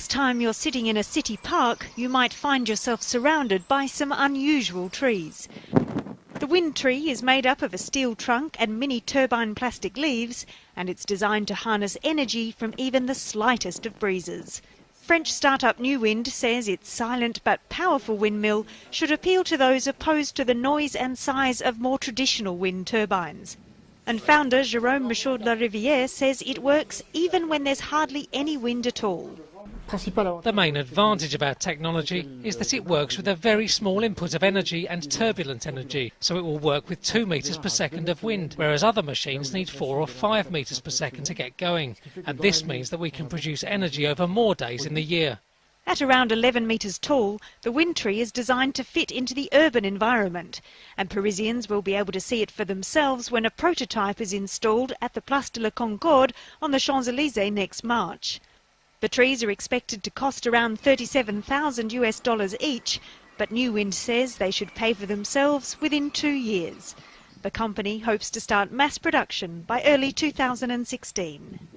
next time you're sitting in a city park, you might find yourself surrounded by some unusual trees. The wind tree is made up of a steel trunk and mini turbine plastic leaves, and it's designed to harness energy from even the slightest of breezes. French startup New Wind says its silent but powerful windmill should appeal to those opposed to the noise and size of more traditional wind turbines. And founder Jérôme Michaud de la Rivière says it works even when there's hardly any wind at all. The main advantage of our technology is that it works with a very small input of energy and turbulent energy, so it will work with 2 metres per second of wind, whereas other machines need 4 or 5 metres per second to get going. And this means that we can produce energy over more days in the year. At around 11 metres tall, the wind tree is designed to fit into the urban environment, and Parisians will be able to see it for themselves when a prototype is installed at the Place de la Concorde on the Champs-Élysées next March. The trees are expected to cost around 37,000 US dollars each, but New Wind says they should pay for themselves within two years. The company hopes to start mass production by early 2016.